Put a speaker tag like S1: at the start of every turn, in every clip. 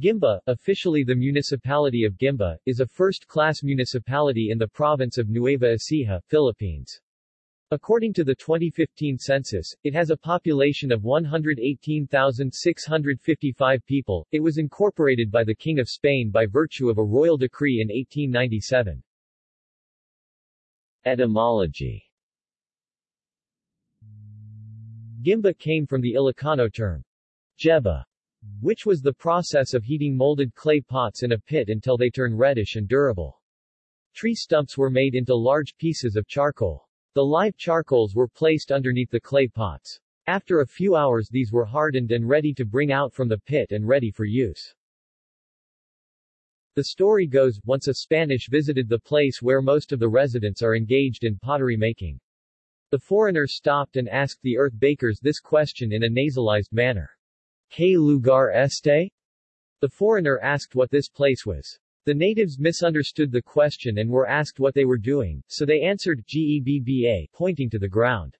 S1: Guimba, officially the municipality of Guimba, is a first-class municipality in the province of Nueva Ecija, Philippines. According to the 2015 census, it has a population of 118,655 people. It was incorporated by the King of Spain by virtue of a royal decree in 1897. Etymology Guimba came from the Ilocano term, jeba, which was the process of heating molded clay pots in a pit until they turn reddish and durable. Tree stumps were made into large pieces of charcoal. The live charcoals were placed underneath the clay pots. After a few hours these were hardened and ready to bring out from the pit and ready for use. The story goes, once a Spanish visited the place where most of the residents are engaged in pottery making. The foreigner stopped and asked the earth bakers this question in a nasalized manner. ¿Qué lugar este? The foreigner asked what this place was. The natives misunderstood the question and were asked what they were doing, so they answered Gebba, pointing to the ground.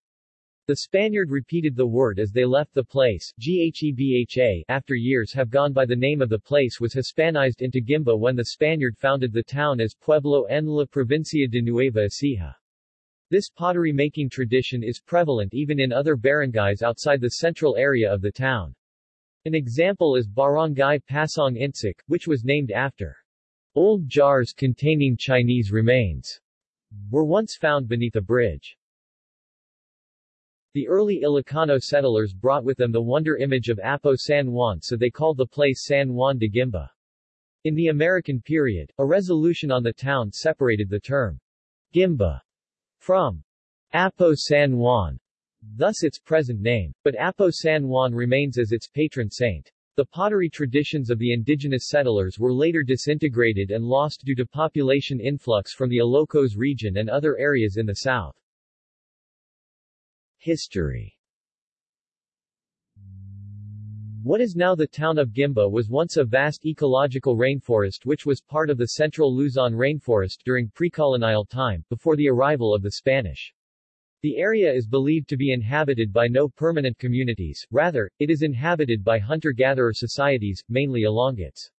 S1: The Spaniard repeated the word as they left the place, Ghebha, after years have gone by the name of the place was Hispanized into Guimba when the Spaniard founded the town as Pueblo en la provincia de Nueva Ecija. This pottery-making tradition is prevalent even in other barangays outside the central area of the town. An example is Barangay Pasong Insik, which was named after old jars containing Chinese remains were once found beneath a bridge. The early Ilocano settlers brought with them the wonder image of Apo San Juan so they called the place San Juan de Guimba. In the American period, a resolution on the town separated the term Guimba from Apo San Juan, thus its present name, but Apo San Juan remains as its patron saint. The pottery traditions of the indigenous settlers were later disintegrated and lost due to population influx from the Ilocos region and other areas in the south. History What is now the town of Guimba was once a vast ecological rainforest which was part of the central Luzon rainforest during pre-colonial time, before the arrival of the Spanish. The area is believed to be inhabited by no permanent communities, rather, it is inhabited by hunter-gatherer societies, mainly Ilongots.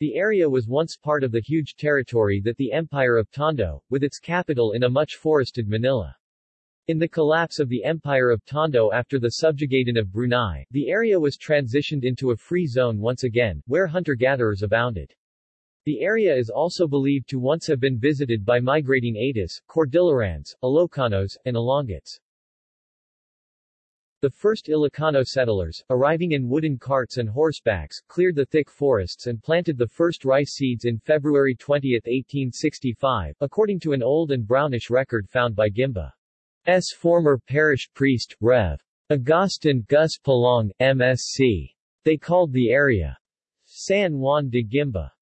S1: The area was once part of the huge territory that the Empire of Tondo, with its capital in a much forested Manila. In the collapse of the Empire of Tondo after the subjugation of Brunei, the area was transitioned into a free zone once again, where hunter-gatherers abounded. The area is also believed to once have been visited by migrating Atis, Cordillerans, Ilocanos, and Ilongots. The first Ilocano settlers, arriving in wooden carts and horsebacks, cleared the thick forests and planted the first rice seeds in February 20, 1865, according to an old and brownish record found by Guimba's former parish priest, Rev. Agustin Gus Palong, MSc. They called the area San Juan de Guimba.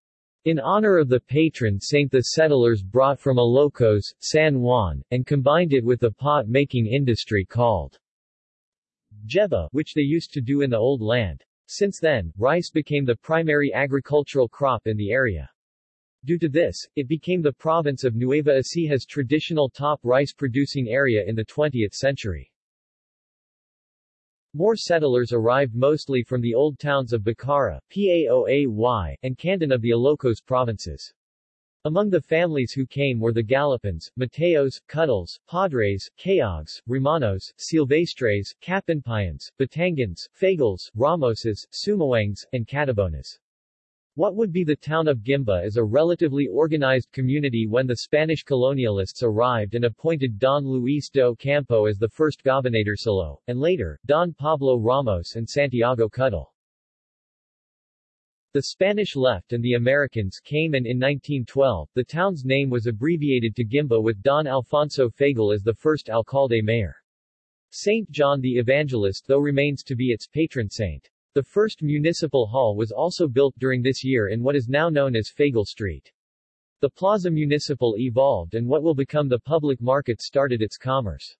S1: In honor of the patron saint the settlers brought from Ilocos, San Juan, and combined it with the pot-making industry called Jeba, which they used to do in the old land. Since then, rice became the primary agricultural crop in the area. Due to this, it became the province of Nueva Ecija's traditional top rice-producing area in the 20th century. More settlers arrived mostly from the old towns of Bacarra, Paoay, and Candon of the Ilocos provinces. Among the families who came were the Galipans, Mateos, Cuddles, Padres, Caogs, Romanos, Silvestres, Kapinpayans, Batangans, Fagals, Ramoses, Sumawangs, and Catabonas. What would be the town of Guimba is a relatively organized community when the Spanish colonialists arrived and appointed Don Luis de Ocampo as the first gobernadorcillo, and later, Don Pablo Ramos and Santiago Cuddle. The Spanish left and the Americans came and in 1912, the town's name was abbreviated to Guimba with Don Alfonso Fagal as the first alcalde mayor. Saint John the Evangelist though remains to be its patron saint. The first municipal hall was also built during this year in what is now known as Fagal Street. The Plaza Municipal evolved and what will become the public market started its commerce.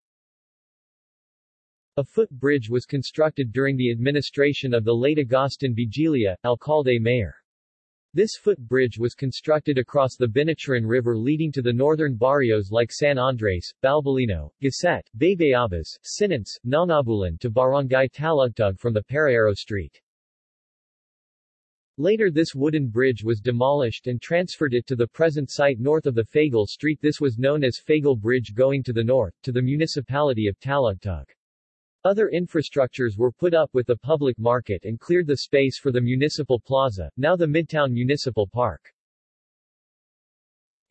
S1: A foot bridge was constructed during the administration of the late Agustin Vigilia, alcalde mayor. This footbridge was constructed across the Binicharan River leading to the northern barrios like San Andres, Balbalino, Gasset, Baybayabas, Sinance, Nangabulan to Barangay Talugtug from the Paraero Street. Later this wooden bridge was demolished and transferred it to the present site north of the Fagal Street this was known as Fagal Bridge going to the north, to the municipality of Talugtug. Other infrastructures were put up with the public market and cleared the space for the municipal plaza, now the Midtown Municipal Park.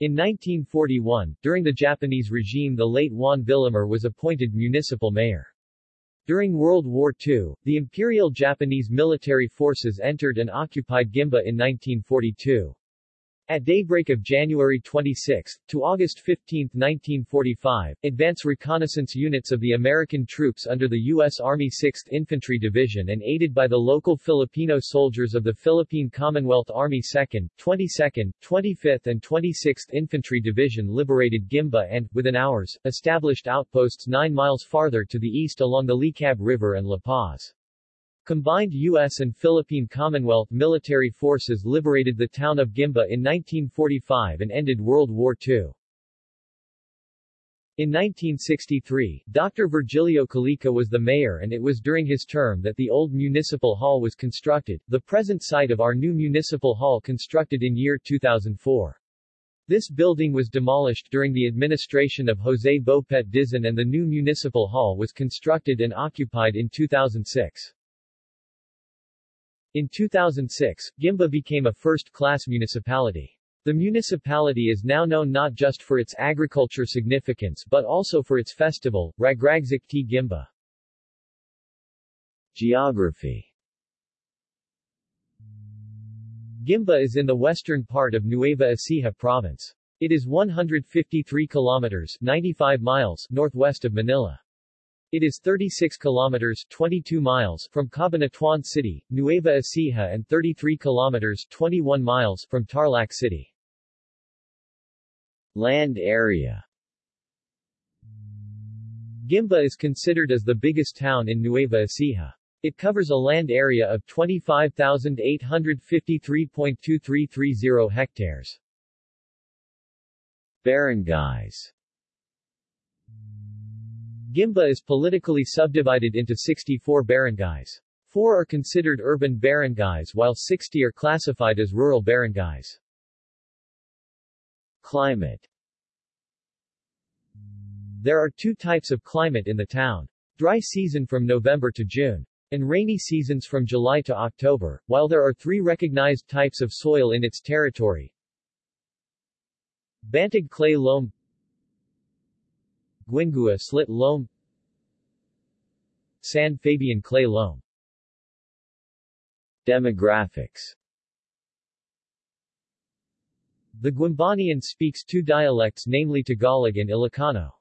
S1: In 1941, during the Japanese regime the late Juan Villamor was appointed municipal mayor. During World War II, the Imperial Japanese military forces entered and occupied Guimba in 1942. At daybreak of January 26, to August 15, 1945, advance reconnaissance units of the American troops under the U.S. Army 6th Infantry Division and aided by the local Filipino soldiers of the Philippine Commonwealth Army 2nd, 22nd, 25th and 26th Infantry Division liberated Guimba and, within hours, established outposts 9 miles farther to the east along the Licab River and La Paz. Combined U.S. and Philippine Commonwealth military forces liberated the town of Guimba in 1945 and ended World War II. In 1963, Dr. Virgilio Calica was the mayor and it was during his term that the old municipal hall was constructed, the present site of our new municipal hall constructed in year 2004. This building was demolished during the administration of Jose Bopet Dizon and the new municipal hall was constructed and occupied in 2006. In 2006, Guimba became a first-class municipality. The municipality is now known not just for its agriculture significance but also for its festival, Ragragzikti Guimba. Geography Guimba is in the western part of Nueva Ecija province. It is 153 kilometers 95 miles northwest of Manila. It is 36 kilometers 22 miles from Cabanatuan City, Nueva Ecija and 33 kilometers 21 miles from Tarlac City. Land area Guimba is considered as the biggest town in Nueva Ecija. It covers a land area of 25,853.2330 hectares. Barangays Guimba is politically subdivided into 64 barangays. Four are considered urban barangays while 60 are classified as rural barangays. Climate There are two types of climate in the town. Dry season from November to June. And rainy seasons from July to October, while there are three recognized types of soil in its territory. Bantag clay loam Guingua slit loam San Fabian clay loam Demographics The Guimbanian speaks two dialects namely Tagalog and Ilocano.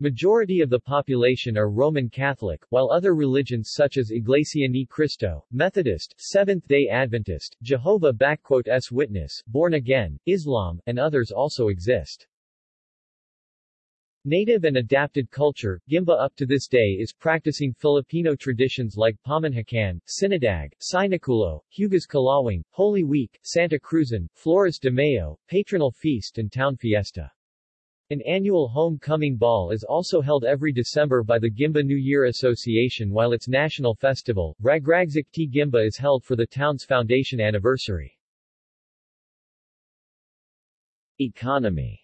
S1: Majority of the population are Roman Catholic, while other religions such as Iglesia Ni Cristo, Methodist, Seventh-day Adventist, Jehovah S Witness, Born Again, Islam, and others also exist. Native and adapted culture, Guimba up to this day is practicing Filipino traditions like Pamanhakan, Sinadag, Sinaculo, Hugas Kalawang, Holy Week, Santa Cruzan, Flores de Mayo, Patronal Feast and Town Fiesta. An annual homecoming ball is also held every December by the Guimba New Year Association while its national festival, Ragragzik T Guimba is held for the town's foundation anniversary. Economy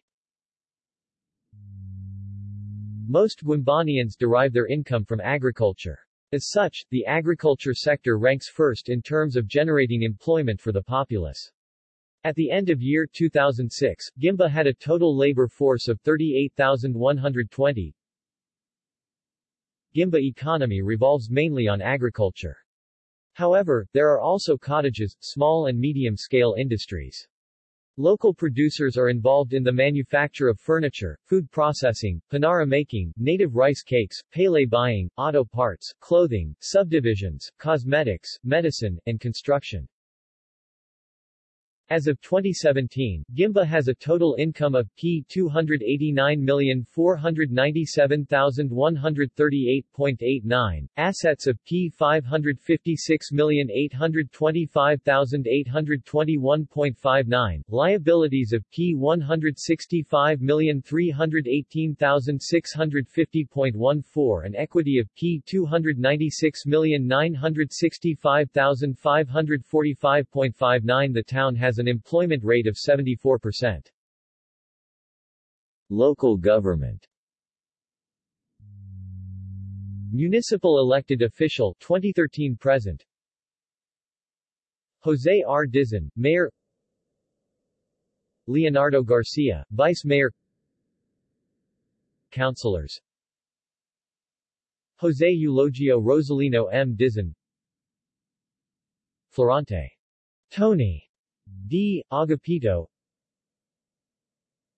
S1: Most Guimbanians derive their income from agriculture. As such, the agriculture sector ranks first in terms of generating employment for the populace. At the end of year 2006, Guimba had a total labor force of 38,120. Guimba economy revolves mainly on agriculture. However, there are also cottages, small and medium-scale industries. Local producers are involved in the manufacture of furniture, food processing, panara making, native rice cakes, pele buying, auto parts, clothing, subdivisions, cosmetics, medicine, and construction. As of 2017, Guimba has a total income of P 289,497,138.89, assets of P 556,825,821.59, liabilities of P 165,318,650.14 and equity of P 296,965,545.59 The town has an employment rate of 74%.
S2: Local government.
S1: Municipal elected official 2013 present. Jose R. Dizon, Mayor. Leonardo Garcia, Vice Mayor. Councilors. Jose Eulogio Rosalino M. Dizon. Florante. Tony D. Agapito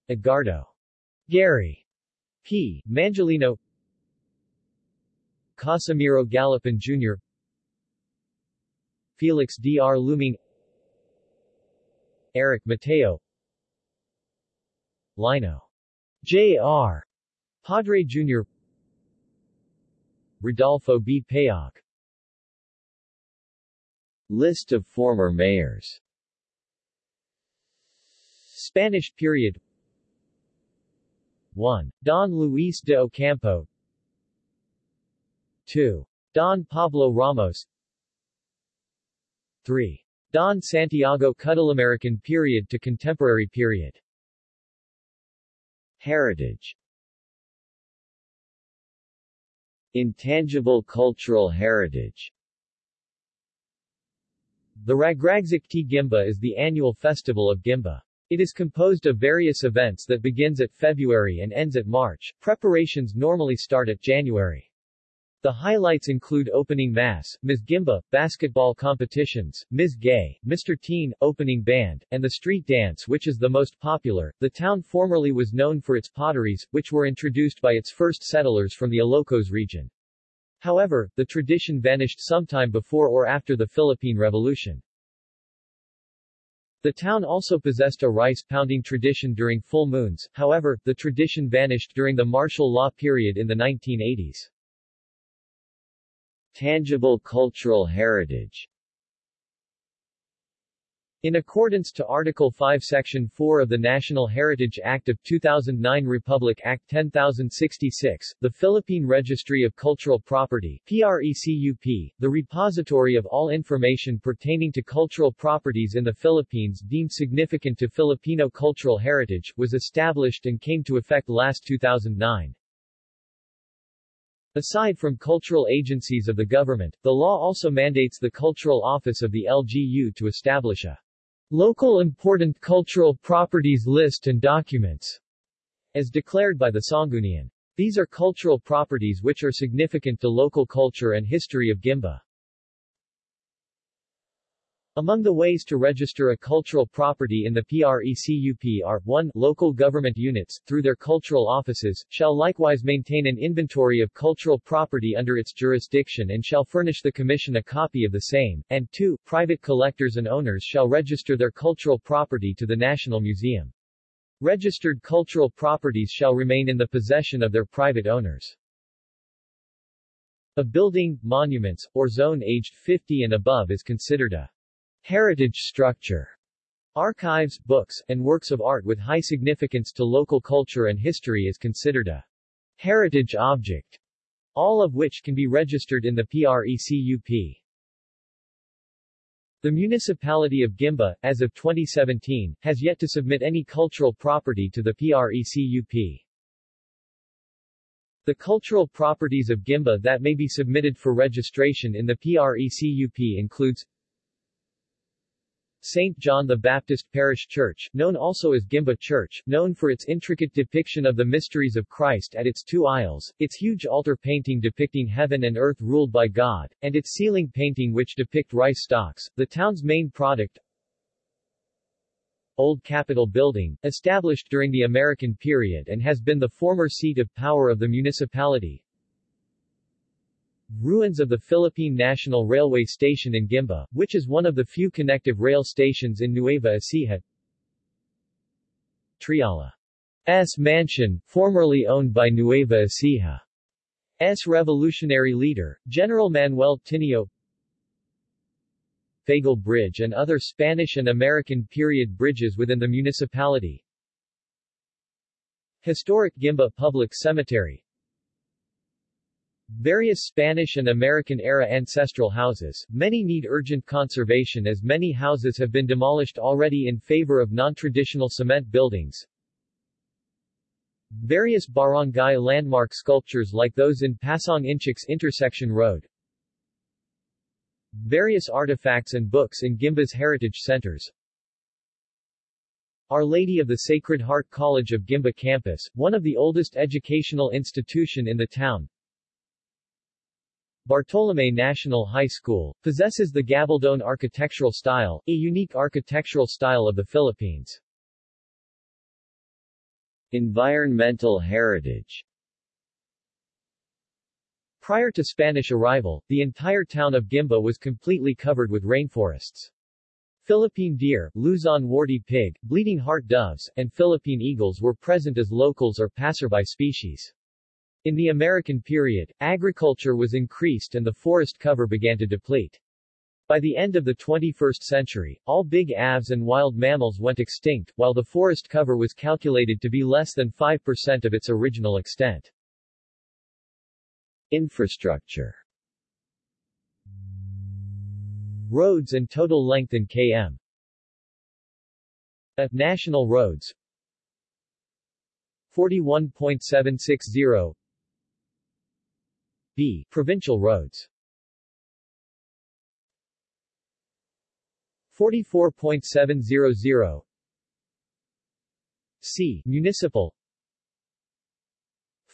S1: Edgardo Gary P. Mangelino Casimiro Gallipan Jr. Felix D. R. Luming Eric Mateo Lino J. R. Padre Jr. Rodolfo B. Payag
S2: List of former mayors
S1: Spanish period 1. Don Luis de Ocampo 2. Don Pablo Ramos 3. Don Santiago American period to contemporary period
S2: Heritage Intangible cultural heritage
S1: The Ragragzikti Guimba is the annual festival of Guimba. It is composed of various events that begins at February and ends at March. Preparations normally start at January. The highlights include opening mass, Ms. Guimba, basketball competitions, Ms. Gay, Mr. Teen, opening band, and the street dance which is the most popular. The town formerly was known for its potteries, which were introduced by its first settlers from the Ilocos region. However, the tradition vanished sometime before or after the Philippine Revolution. The town also possessed a rice-pounding tradition during full moons, however, the tradition vanished during the martial law period in the 1980s.
S2: Tangible cultural heritage
S1: in accordance to Article 5 Section 4 of the National Heritage Act of 2009 Republic Act 10066, the Philippine Registry of Cultural Property PRECUP, the repository of all information pertaining to cultural properties in the Philippines deemed significant to Filipino cultural heritage, was established and came to effect last 2009. Aside from cultural agencies of the government, the law also mandates the Cultural Office of the LGU to establish a Local Important Cultural Properties List and Documents, as declared by the Sanggunian. These are cultural properties which are significant to local culture and history of Guimba. Among the ways to register a cultural property in the PRECUP are 1. Local government units, through their cultural offices, shall likewise maintain an inventory of cultural property under its jurisdiction and shall furnish the Commission a copy of the same, and 2. Private collectors and owners shall register their cultural property to the National Museum. Registered cultural properties shall remain in the possession of their private owners. A building, monuments, or zone aged 50 and above is considered a Heritage structure Archives, books, and works of art with high significance to local culture and history is considered a heritage object, all of which can be registered in the PRECUP. The municipality of Guimba, as of 2017, has yet to submit any cultural property to the PRECUP. The cultural properties of Guimba that may be submitted for registration in the PRECUP includes St. John the Baptist Parish Church, known also as Guimba Church, known for its intricate depiction of the mysteries of Christ at its two aisles, its huge altar painting depicting heaven and earth ruled by God, and its ceiling painting which depict rice stalks, the town's main product, Old Capitol Building, established during the American period and has been the former seat of power of the municipality, Ruins of the Philippine National Railway Station in Guimba, which is one of the few connective rail stations in Nueva Ecija. Triala's mansion, formerly owned by Nueva Ecija's revolutionary leader, General Manuel Tinio Fagal Bridge and other Spanish and American period bridges within the municipality Historic Guimba Public Cemetery Various Spanish and American-era ancestral houses, many need urgent conservation as many houses have been demolished already in favor of non-traditional cement buildings. Various barangay landmark sculptures like those in Pasong Inchik's Intersection Road. Various artifacts and books in Guimba's heritage centers. Our Lady of the Sacred Heart College of Guimba campus, one of the oldest educational institution in the town, Bartolome National High School, possesses the Gabaldon architectural style, a unique architectural style of the Philippines.
S2: Environmental heritage
S1: Prior to Spanish arrival, the entire town of Guimba was completely covered with rainforests. Philippine deer, Luzon warty pig, bleeding heart doves, and Philippine eagles were present as locals or passerby species. In the American period, agriculture was increased and the forest cover began to deplete. By the end of the 21st century, all big aves and wild mammals went extinct, while the forest cover was calculated to be less than 5% of its original extent.
S2: Infrastructure
S1: Roads and total length in km. National roads 41.760 B. Provincial roads 44.700 C. Municipal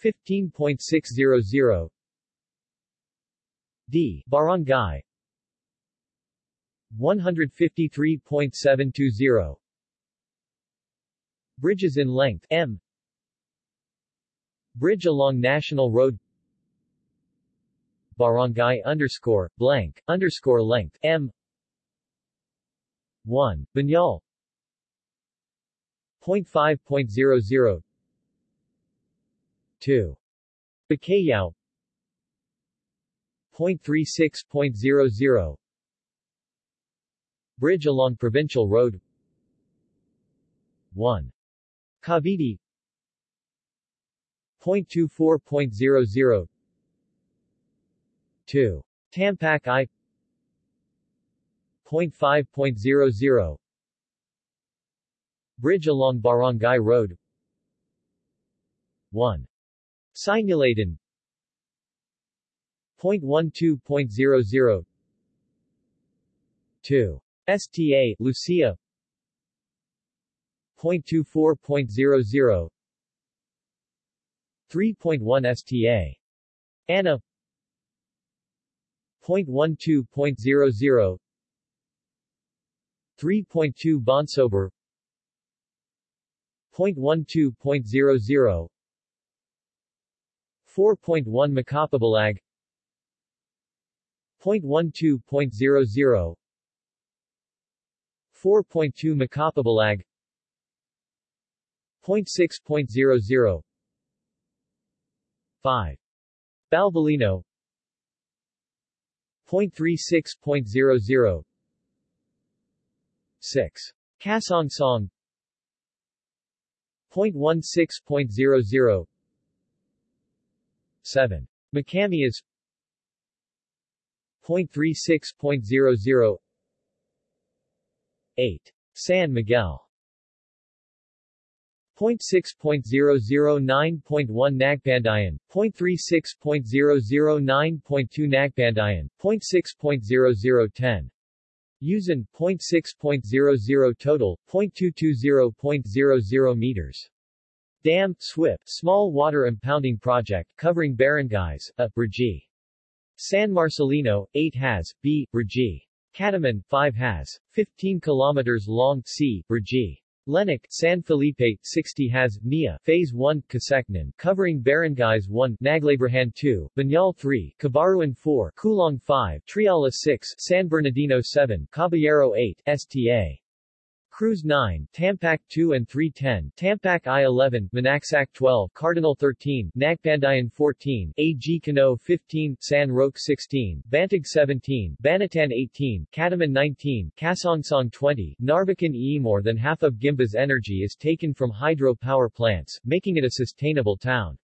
S1: 15.600 D. Barangay 153.720 Bridges in length M Bridge along National Road barangay underscore blank underscore length M. 1 Banyal 0.5.00 2 Bacayao. 0.36.00 Bridge along Provincial Road. 1 Cavite. 0.24.00 2. Tampak I 0.5.00 Bridge along Barangay Road 1. Sinuladan 0.12.00 2. STA, Lucia 0.24.00 3.1 STA. Anna 0.12.00 3.2 Bonsober. 0.12.00 4.1 Macapabalag. 0.12.00 4.2 Macapabalag. 0.6.00 5. Balbalino 0.36.00 6. Kasong Song 0.16.00 7. Macamias 0.36.00 8. San Miguel 0.6.009.1 Nagpandayan, 0.36.009.2 Nagpandayan, 0.6.0010. Usan, 0.6.00 total, 0.220.00 meters. Dam, SWIP, Small Water Impounding Project, covering barangays, A, Brgy. San Marcelino, 8 has, B, Brgy. Cataman, 5 has, 15 kilometers long, C, Brgy. Lenik, San Felipe, 60 has, Nia, Phase 1, Kaseknan, covering Barangays 1, Naglabrahan 2, Banyal 3, Cabaruan 4, Kulong 5, Triala 6, San Bernardino 7, Caballero 8, Sta. Cruz 9, Tampak 2 and 310, Tampak I-11, Manaksak 12, Cardinal 13, Nagpandayan 14, AG Cano 15, San Roque 16, Bantag 17, Banatan 18, Kataman 19, Kasongsong 20, Narvacan E. More than half of Guimba's energy is taken from hydro power plants, making it a sustainable town.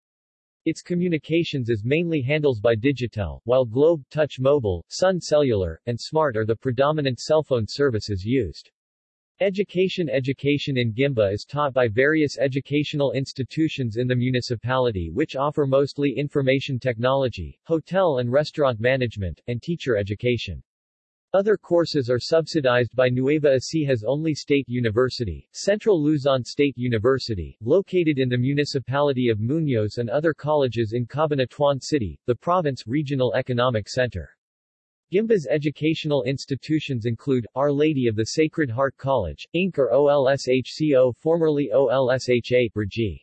S1: Its communications is mainly handles by Digitel, while Globe, Touch Mobile, Sun Cellular, and Smart are the predominant cellphone services used. Education Education in Guimba is taught by various educational institutions in the municipality which offer mostly information technology, hotel and restaurant management, and teacher education. Other courses are subsidized by Nueva Ecija's only state university, Central Luzon State University, located in the municipality of Muñoz and other colleges in Cabanatuan City, the province regional economic center. Guimba's educational institutions include, Our Lady of the Sacred Heart College, Inc. or OLSHCO formerly OLSHA, Brgy.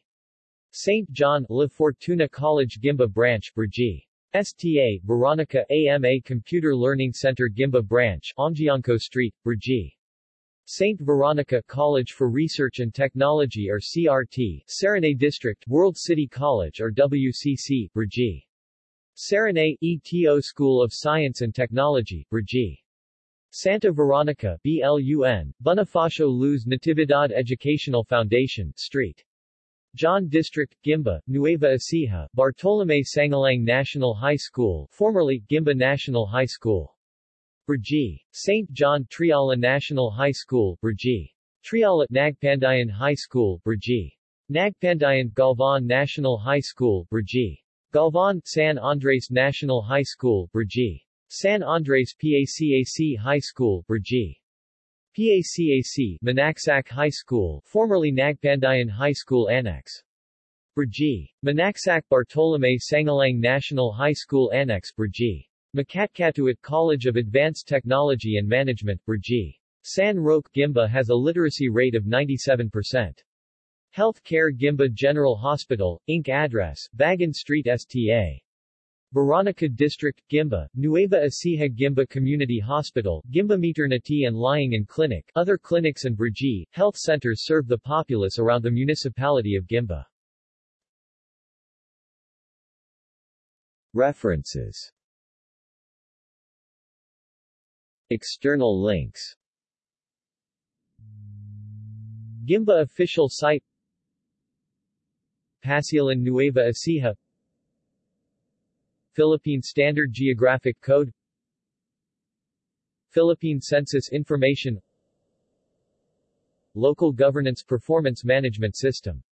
S1: St. John, La Fortuna College Guimba Branch, Brgy. STA, Veronica, AMA Computer Learning Center Guimba Branch, Omjianco Street, Brgy. St. Veronica College for Research and Technology or CRT, Saranay District, World City College or WCC, Brgy. Saranay, ETO School of Science and Technology, Brgy. Santa Veronica, BLUN, Bonifacio Luz Natividad Educational Foundation, St. John District, Guimba, Nueva Ecija, Bartolome Sangalang National High School, formerly Guimba National High School. Brgy. St. John Triala National High School, Brgy. Triala Nagpandayan High School, Brgy. Nagpandayan Galvan National High School, Brgy. Galvan, San Andres National High School, Brgy. San Andres PACAC High School, Brgy. PACAC, Manaksak High School, formerly Nagpandayan High School Annex. Brgy. Manaksak Bartolome Sangalang National High School Annex, Brgy. Makatkatuit College of Advanced Technology and Management, Brgy. San Roque Guimba has a literacy rate of 97%. Health Care Guimba General Hospital, Inc. Address, Bagan Street Sta. Veronica District, Guimba, Nueva Ecija Guimba Community Hospital, Guimba Maternity and Lying in Clinic, other clinics and Brgy, health centers serve the populace around the municipality of Guimba.
S2: References External links
S1: Guimba official site Pasilan Nueva Ecija. Philippine Standard Geographic Code. Philippine Census Information. Local Governance Performance Management System